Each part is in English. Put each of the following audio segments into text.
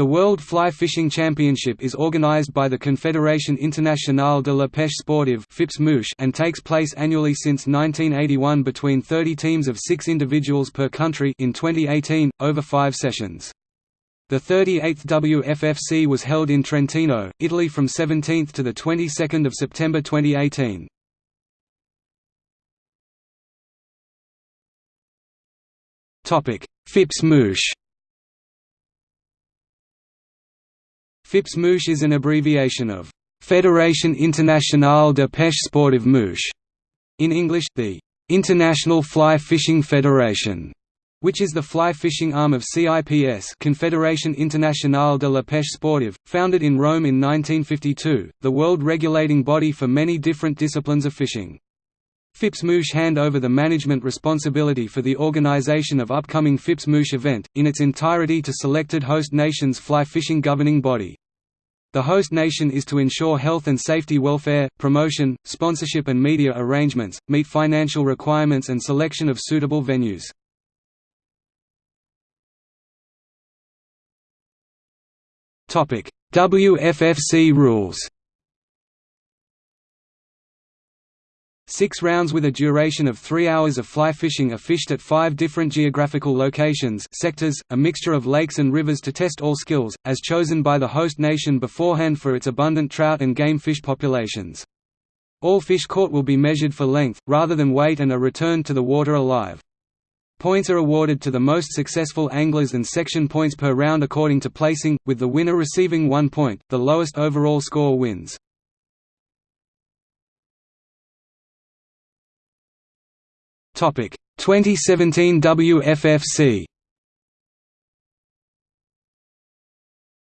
The World Fly Fishing Championship is organized by the Confédération Internationale de la Pêche Sportive and takes place annually since 1981 between 30 teams of six individuals per country in 2018, over five sessions. The 38th WFFC was held in Trentino, Italy from 17th to 22 September 2018. FIPS Mouche FIPS Mouche is an abbreviation of Fédération Internationale de Pêche Sportive Mouche, in English, the International Fly Fishing Federation, which is the fly fishing arm of CIPS Confédération Internationale de la Pêche Sportive, founded in Rome in 1952, the world regulating body for many different disciplines of fishing. FIPS Mouche hand over the management responsibility for the organization of upcoming FIPS Mouche event, in its entirety to selected host nations fly fishing governing body. The host nation is to ensure health and safety welfare, promotion, sponsorship and media arrangements, meet financial requirements and selection of suitable venues. WFFC rules Six rounds with a duration of three hours of fly fishing are fished at five different geographical locations sectors, a mixture of lakes and rivers to test all skills, as chosen by the host nation beforehand for its abundant trout and game fish populations. All fish caught will be measured for length, rather than weight and are returned to the water alive. Points are awarded to the most successful anglers and section points per round according to placing, with the winner receiving one point, the lowest overall score wins. 2017 WFFC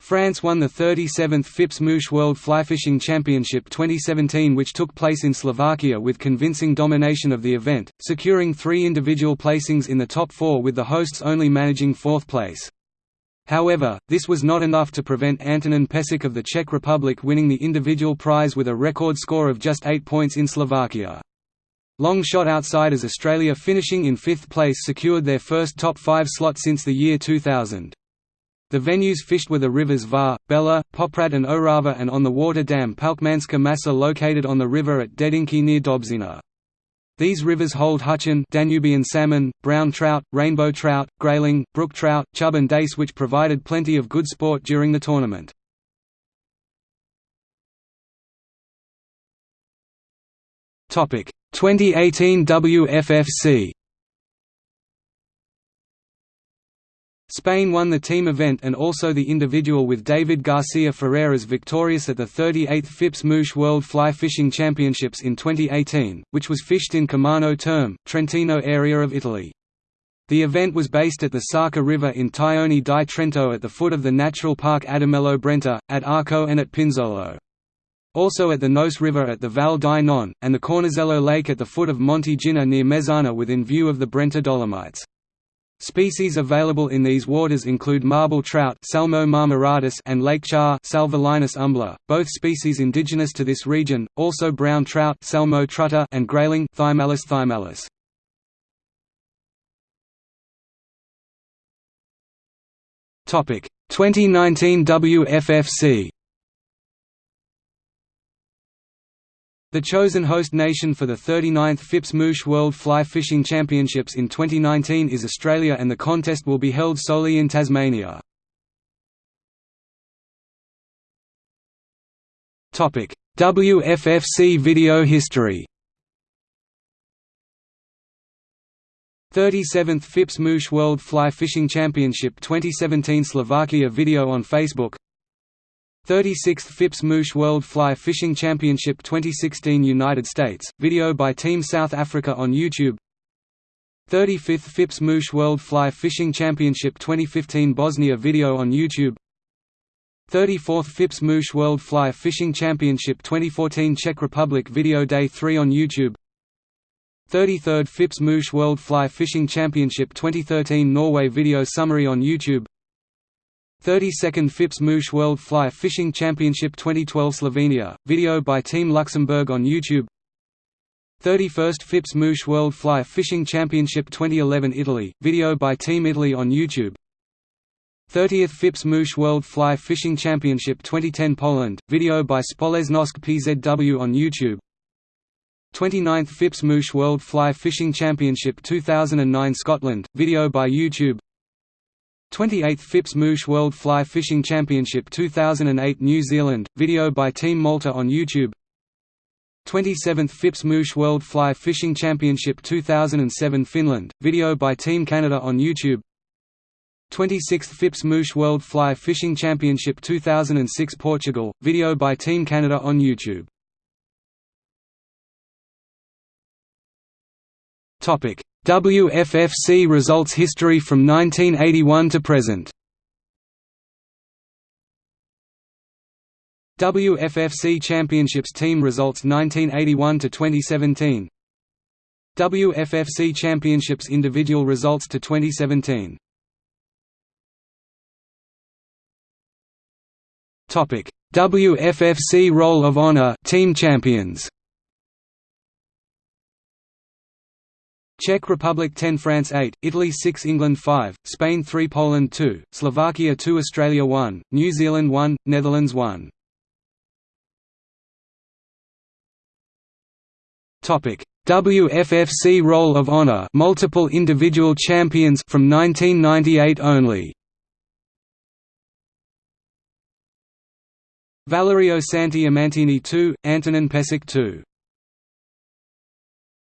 France won the 37th FIPS Mouche World Flyfishing Championship 2017 which took place in Slovakia with convincing domination of the event, securing three individual placings in the top four with the hosts only managing fourth place. However, this was not enough to prevent Antonin Pesek of the Czech Republic winning the individual prize with a record score of just eight points in Slovakia. Long shot outsiders Australia finishing in fifth place secured their first top five slot since the year 2000. The venues fished were the rivers Var, Bella, Poprad and Orava and on the water dam Palcmanská Maša located on the river at Dedinky near Dobšina. These rivers hold Huchen Danubian salmon, brown trout, rainbow trout, grayling, brook trout, chub and dace which provided plenty of good sport during the tournament. Topic 2018 WFFC Spain won the team event and also the individual with David Garcia Ferreras victorious at the 38th FIPS Mouche World Fly Fishing Championships in 2018, which was fished in Comano Terme, Trentino area of Italy. The event was based at the Sarca River in Tione di Trento at the foot of the Natural Park Adamello Brenta, at Arco and at Pinzolo also at the Noce River at the Val di Non, and the Cornisello Lake at the foot of Monte Gina near Mezzana within view of the Brenta Dolomites. Species available in these waters include marble trout Salmo marmoratus and lake char Salvelinus umbla, both species indigenous to this region, also brown trout Salmo trutta and grayling Thymallus thymallus. Topic 2019 WFFC The chosen host nation for the 39th FIPS Mouche World Fly Fishing Championships in 2019 is Australia and the contest will be held solely in Tasmania. WFFC video history 37th FIPS Mouche World Fly Fishing Championship 2017 Slovakia video on Facebook 36th FIPS Mouche World Fly Fishing Championship 2016 United States, video by Team South Africa on YouTube. 35th FIPS Mouche World Fly Fishing Championship 2015 Bosnia video on YouTube. 34th FIPS Mouche World Fly Fishing Championship 2014 Czech Republic Video Day 3 on YouTube. 33rd FIPS Mouche World Fly Fishing Championship 2013 Norway Video Summary on YouTube 32nd FIPS Mouche World Fly Fishing Championship 2012 Slovenia, video by Team Luxembourg on YouTube. 31st FIPS Mouche World Fly Fishing Championship 2011 Italy, video by Team Italy on YouTube. 30th FIPS Mouche World Fly Fishing Championship 2010 Poland, video by Spoleznosk PZW on YouTube. 29th FIPS Mouche World Fly Fishing Championship 2009 Scotland, video by YouTube 28th FIPS Mouche World Fly Fishing Championship 2008 New Zealand, video by Team Malta on YouTube. 27th FIPS Mouche World Fly Fishing Championship 2007 Finland, video by Team Canada on YouTube. 26th FIPS Mouche World Fly Fishing Championship 2006 Portugal, video by Team Canada on YouTube WFFC results history from 1981 to present. WFFC Championships team results 1981 to 2017 WFFC Championships individual results to 2017 Topic. WFFC Roll of Honor team champions Czech Republic 10 France 8, Italy 6 England 5, Spain 3 Poland 2, Slovakia 2 Australia 1, New Zealand 1, Netherlands 1 WFFC Roll of Honor multiple individual champions from 1998 only. Valerio Santi Amantini 2, Antonin Pesek 2